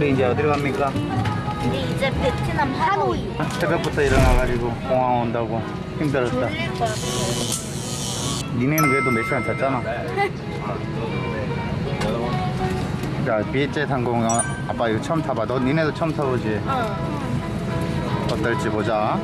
우리 이제 어디로 갑니까? 우리 이제 베트남 하노이 새벽부터 일어나가지고 공항 온다고 힘들었다. 니네는 그래도 몇 시간 잤잖아. 자, 비에제 상공 아빠 이거 처음 타봐. 너 니네도 처음 타보지? 어 어떨지 보자.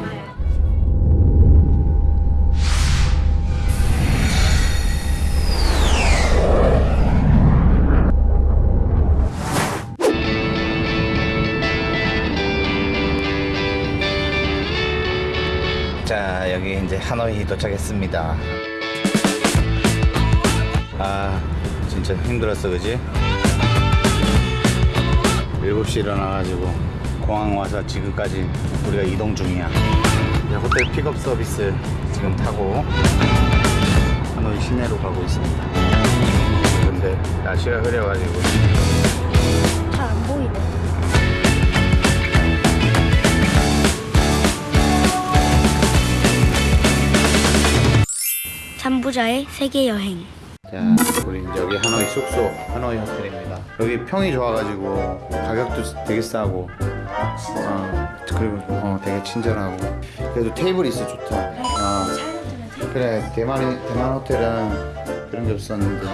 여기 이제 하노이 도착했습니다. 아, 진짜 힘들었어, 그지? 7시 일어나가지고 공항 와서 지금까지 우리가 이동 중이야. 호텔 픽업 서비스 지금 타고 하노이 시내로 가고 있습니다. 근데 날씨가 흐려가지고 잘 안 보이네 잠부자의 세계 여행 자, 우리 이제 여기 하노이 숙소, 하노이 호텔입니다. 여기 평이 좋아가지고 가격도 되게 싸고, 어, 그리고 어, 되게 친절하고, 그래도 테이블이 있어 좋다. 어, 그래, 대만 대만 호텔은 그런 게 없었는데,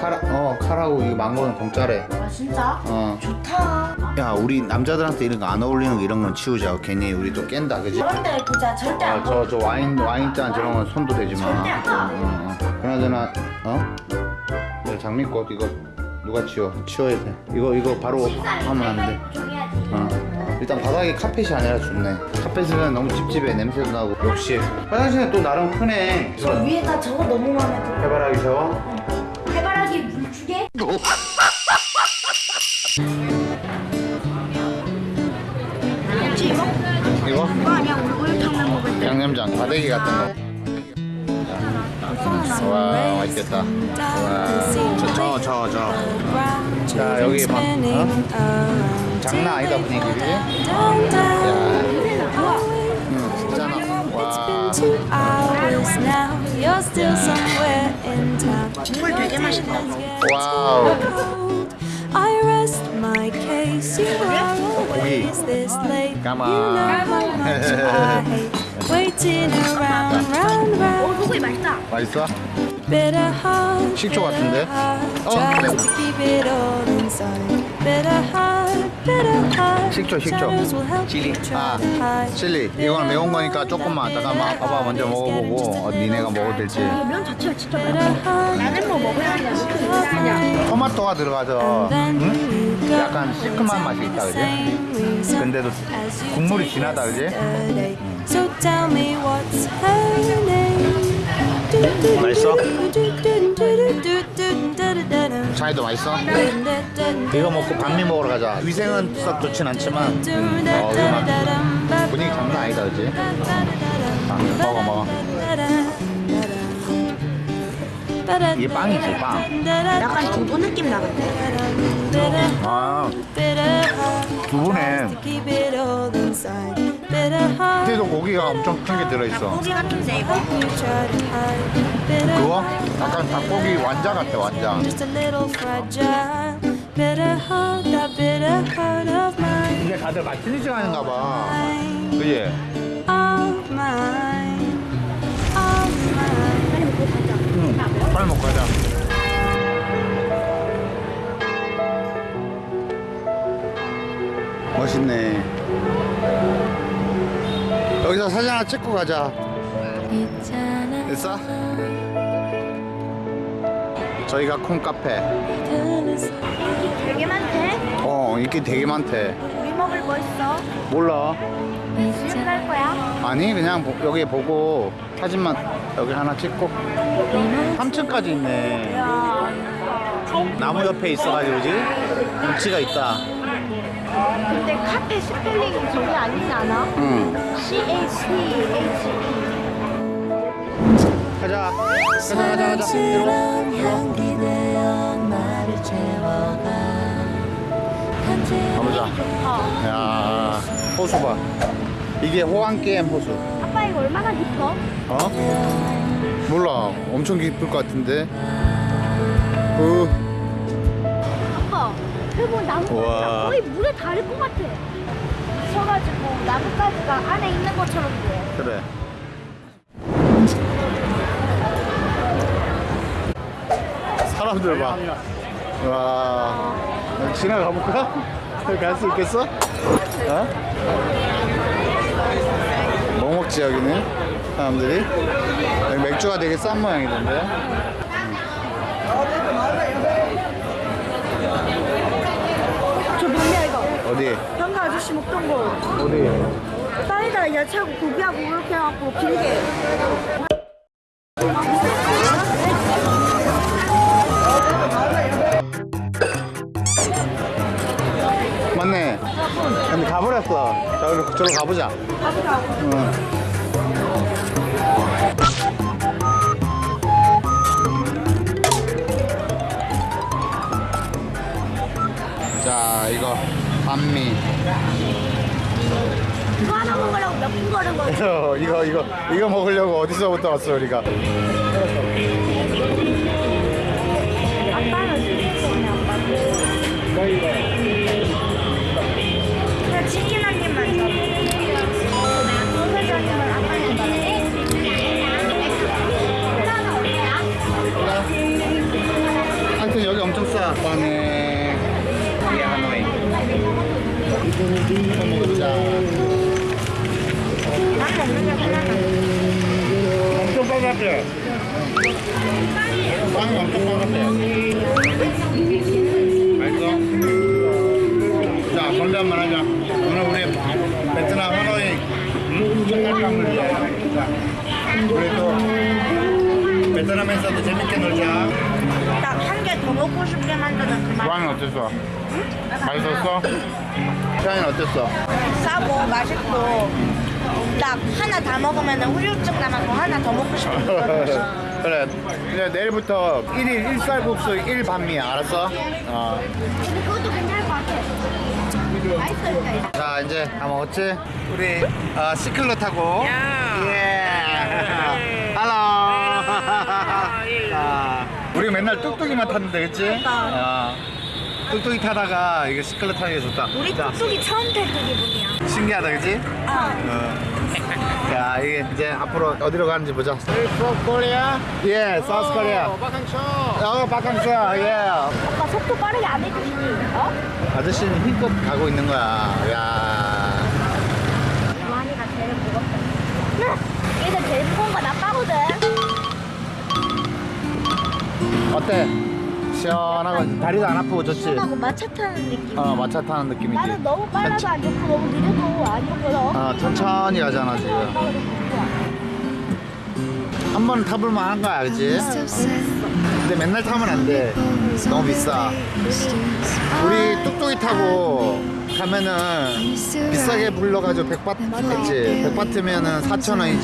카라, 어, 카라고 이거 망고는 공짜래. 아 진짜? 어, 좋다 야, 우리 남자들한테 이런 거 안 어울리는 거 이런 건 치우자. 괜히 우리 또 깬다, 그지? 그런데 보자 절대 아, 안 저, 저 와인, 와인잔 저런 건 손도 대지 마. 절대 안 가. 응, 응, 응. 그나저나, 어? 이거 장미꽃, 이거 누가 치워? 치워야 돼. 이거, 이거 바로 하면 안 돼. 정해야지 어. 일단 바닥에 카펫이 아니라 좋네. 카펫은 너무 찝찝해. 냄새도 나고. 역시. 화장실은 또 나름 크네. 저 위에다 저거 너무 마음에 들어 해바라기 물주게? 뭐지 이거? 이거? 아니야 우리 우유탕면 먹을 때 양념장, 바닥이 같은 거. 와, 맛있겠다. 와, 저, 저, 저, 저. 자, 여기 봐. 어? 장난 아니다, 분위기. 야, 응, 진짜나. 와. 국물 되게 맛있다 와우 고기 까마 오 소고기 맛있다 맛있어? 식초 같은데? 어? 식초, 식초. Try 아. 칠리. 이거는 매운 거니까 조금만. 잠깐만. 봐봐, 먼저 먹어보고. 어, 니네가 먹어도 될지. 면 자체가 진짜 heart, 나는 뭐 먹어야 하냐 토마토가 들어가서, 응? 약간 시큼한 맛이 있다, 그지? 근데도 국물이 진하다, 그지? 맛있어? 장이도 맛있어? 네. 이거 먹고 반미 먹으러 가자. 위생은 썩 좋진 않지만 어 분위기 장난 아니다 그지? 먹어 먹어. 이게 빵이지 빵. 약간 두부 느낌 나는데? 아, 아. 두부네. 그래도 고기가 엄청 큰 게 들어있어. 고기 같은데 이거? 그거? 약간 닭고기 완자 같아, 완자. 이게 다들 맛있는 시간인가 봐. 그지? 응. 빨리 먹고 가자. 멋있네. 여기서 사진 하나 찍고 가자. 됐어? 저희가 콩카페. 되게 많대 어, 인기 되게 많대. 우리 먹을 거 있어? 몰라. 지금 갈 거야? 아니, 그냥 보- 여기 보고 사진만 여기 하나 찍고. 3층까지 있네. 야 나무 옆에 있어가지고, 그지? 운치가 있다. 근데 카페 스펠링이 저게 아니지 않아? 응. C-A-P-H-E 가자. 가자, 가자, 가자. 향기 되어 나를 채워가 가보자. 어. 야, 호수 봐. 이게 호황게임 호수. 아빠 이거 얼마나 깊어? 어? 몰라. 엄청 깊을 것 같은데. 어, 그리고 나무가. 거의 물에 닿을 것 같아. 서가지고 나뭇가지가 안에 있는 것처럼 보여. 그래. 사람들 봐. 와. 지나가 볼까? 갈 수 있겠어? 어? 뭐 먹지 여기는? 사람들이? 여기 맥주가 되게 싼 모양이던데. 저 뭐냐 이거? 어디? 현가 아저씨 먹던 거. 어디? 사이다 야채하고 고기하고 이렇게 해갖고 길게. 맞네. 근데 가버렸어. 저기로, 저로 가보자. 응. 자, 이거 반미. 이거 하나 먹으려고 몇 분 걸은 거지? 이거 이거 이거 이거 먹으려고 어디서부터 왔어 우리가? 아빠는 치킨 한 입만 줘. 받을게. 하여튼 여기 엄청 싸. 이 엄청 빨갛게. 빵이 엄청 빨갛게. 맛있어? 자, 건배 한번 하자. 오늘 우리 베트남 하노이 위해. 우리 또 베트남에서도 재밌게 놀자. 먹고 싶게 만드는 그 맛. 빵은 어땠어? 맛있었어? 태양이는 어땠어? 싸고 맛있고 딱 하나 다 먹으면 후유증 남아서 하나 더 먹고 싶은 그래. 이제 내일부터 1일 1쌀국수 1반미야. 알았어? 어. 근데 그것도 괜찮을 것 같아. 맛있어 자, 이제 다 먹었지? 우리 어, 시클로 타고. 예. 할로. 자, 우리 맨날 뚝뚝이만 탔는데, 그치? 어. 뚝뚝이 타다가 이게 시클로 타는 게 좋다. 우리 자, 뚝뚝이 처음 탈 때 기분이야. 신기하다, 그치? 어. 자, 이게 이제 앞으로 어디로 가는지 보자. South Korea? 예, South Korea. 어, 바캉스. 예. 아빠 속도 빠르게 안 해주시니? 어? 아저씨는 힘껏 가고 있는 거야. 야. 어때? 시원하고 다리도 안 아프고 좋지? 시원하고 마차 타는 느낌. 어, 마차 타는 느낌이지. 나는 너무 빨라도 안 좋고 너무 느려도 안 좋거든. 어, 천천히 가잖아, 지금. 한 번 타볼 만 한 거야, 그치? 근데 맨날 타면 안 돼. 너무 비싸. 우리 뚝뚝이 타고 가면은 비싸게 불러가지고 100바트 했지. 100바트면은 4,000원이지.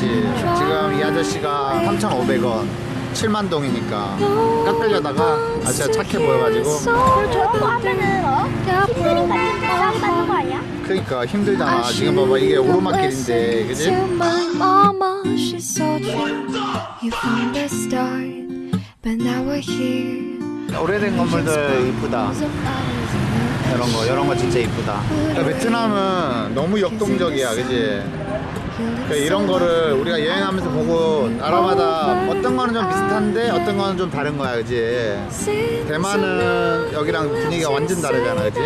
지금 이 아저씨가 3,500원. 7만 동이니까 깎으려다가 아저씨가 착해 보여가지고 그리고 저런 거 하면은 어? 힘드니까 싸게 받는 거 아니야? 그러니까 힘들잖아. 지금 봐봐 이게 오르막길인데, 그지? 오래된 건물들 이쁘다. 이런 거, 이런 거 진짜 이쁘다. 그러니까 베트남은 너무 역동적이야, 그지? 그러니까 이런 거를 우리가 여행하면서 보고 나라마다 어떤 거는 좀 비슷한데 어떤 거는 좀 다른 거야, 그지? 대만은 여기랑 분위기가 완전 다르잖아, 그지?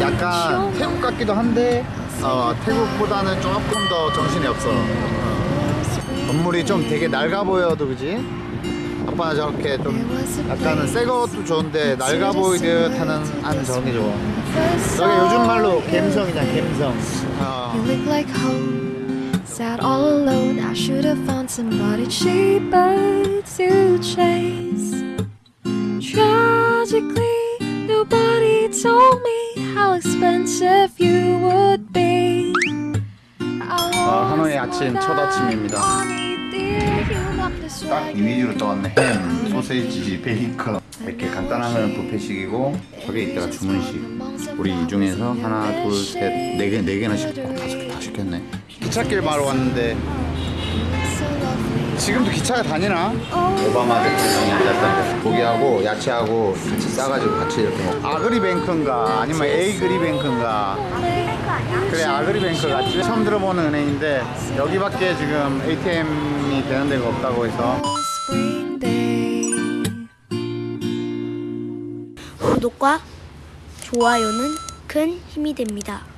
약간 태국 같기도 한데 어, 태국보다는 조금 더 정신이 없어. 어. 건물이 좀 되게 낡아 보여도 그지? 아빠는 저렇게 좀 약간은 새 것도 좋은데 낡아 보이듯 하는 저런 게 좋아. 저게 요즘 말로 갬성이잖아, 갬성. 어. You look like home, sat all alone. I should have found somebody cheaper to chase. Tragically, nobody told me how expensive you would be. 어, 하노이 아침 첫 아침입니다. 딱 이 위주로 떠왔네. 햄, 소세지, 베이컨 건 뷔페식이고 저게 이따가 주문식. 우리 이 중에서 하나, 둘, 셋, 네 개, 네 개나 시켰고 다섯 개 다 시켰네. 기찻길 마을 왔는데 지금도 기차가 다니나? 오바마 대통령이 앉았던데 고기하고 야채하고 같이 싸가지고 같이 이렇게 먹 아그리뱅크인가 아니면 에이그리뱅크인가 그래 아그리뱅크 같지 처음 들어보는 은행인데 여기밖에 지금 ATM이 되는 데가 없다고 해서 구독과 좋아요는 큰 힘이 됩니다.